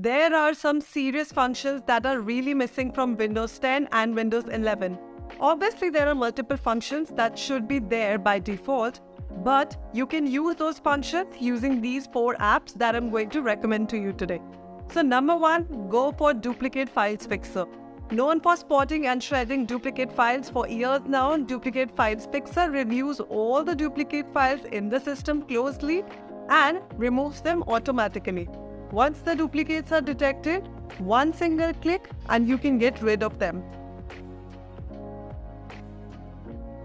there are some serious functions that are really missing from Windows 10 and Windows 11. Obviously, there are multiple functions that should be there by default, but you can use those functions using these four apps that I'm going to recommend to you today. So number one, go for Duplicate Files Fixer. Known for spotting and shredding duplicate files for years now, Duplicate Files Fixer reviews all the duplicate files in the system closely and removes them automatically. Once the duplicates are detected, one single click and you can get rid of them.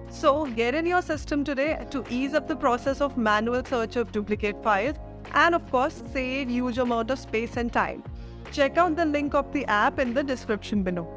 So get in your system today to ease up the process of manual search of duplicate files and of course save huge amount of space and time. Check out the link of the app in the description below.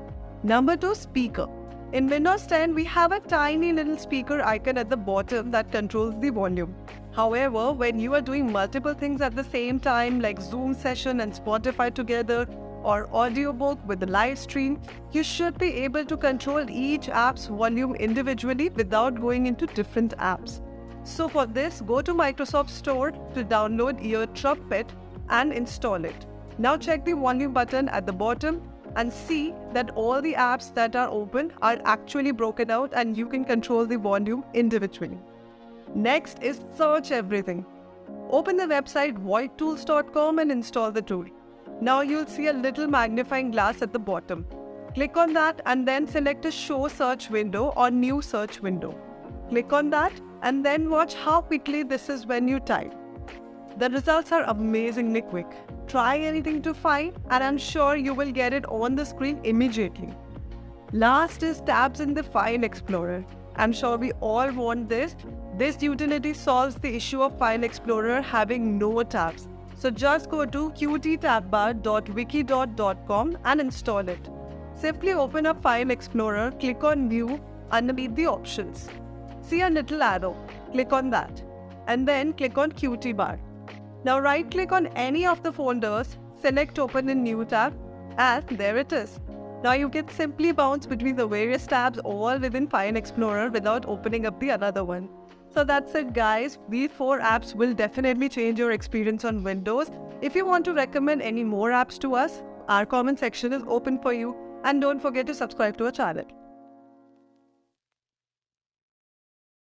Number 2 Speaker In Windows 10, we have a tiny little speaker icon at the bottom that controls the volume. However, when you are doing multiple things at the same time like Zoom session and Spotify together or audiobook with the live stream, you should be able to control each app's volume individually without going into different apps. So for this, go to Microsoft Store to download EarTrumpet and install it. Now check the volume button at the bottom and see that all the apps that are open are actually broken out and you can control the volume individually. Next is search everything. Open the website voidtools.com and install the tool. Now you'll see a little magnifying glass at the bottom. Click on that and then select a show search window or new search window. Click on that and then watch how quickly this is when you type. The results are amazingly quick. Try anything to find and I'm sure you will get it on the screen immediately. Last is tabs in the File Explorer. I'm sure we all want this. This utility solves the issue of File Explorer having no tabs. So just go to qttabbar.wiki.com and install it. Simply open up File Explorer, click on View underneath the options see a little arrow. Click on that. And then click on Qt bar. Now right click on any of the folders, select open in new tab and there it is. Now you can simply bounce between the various tabs all within File Explorer without opening up the another one. So that's it guys, these 4 apps will definitely change your experience on Windows. If you want to recommend any more apps to us, our comment section is open for you and don't forget to subscribe to our channel.